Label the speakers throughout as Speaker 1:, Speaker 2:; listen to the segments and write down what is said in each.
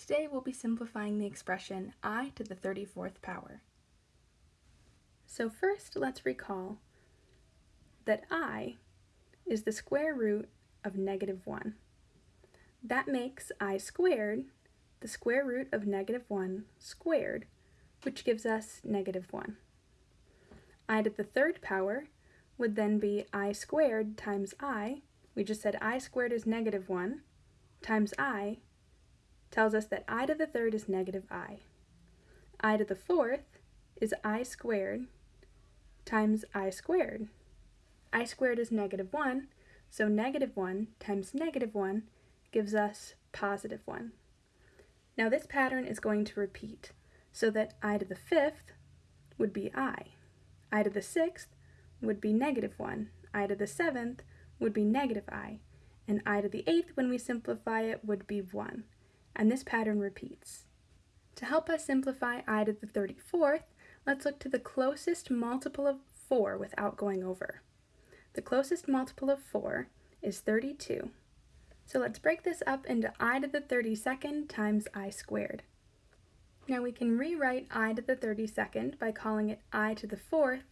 Speaker 1: Today we'll be simplifying the expression i to the 34th power. So first let's recall that i is the square root of negative 1. That makes i squared the square root of negative 1 squared, which gives us negative 1. i to the third power would then be i squared times i. We just said i squared is negative 1 times i tells us that i to the third is negative i. i to the fourth is i squared times i squared. i squared is negative 1, so negative 1 times negative 1 gives us positive 1. Now this pattern is going to repeat, so that i to the fifth would be i. i to the sixth would be negative 1. i to the seventh would be negative i. And i to the eighth, when we simplify it, would be 1 and this pattern repeats. To help us simplify i to the 34th, let's look to the closest multiple of 4 without going over. The closest multiple of 4 is 32. So let's break this up into i to the 32nd times i squared. Now we can rewrite i to the 32nd by calling it i to the 4th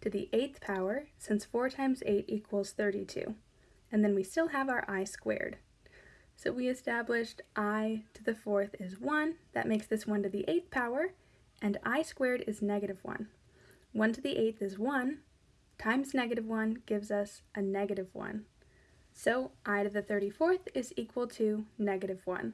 Speaker 1: to the 8th power, since 4 times 8 equals 32. And then we still have our i squared. So we established i to the fourth is 1. That makes this 1 to the 8th power. And i squared is negative 1. 1 to the 8th is 1 times negative 1 gives us a negative 1. So i to the 34th is equal to negative 1.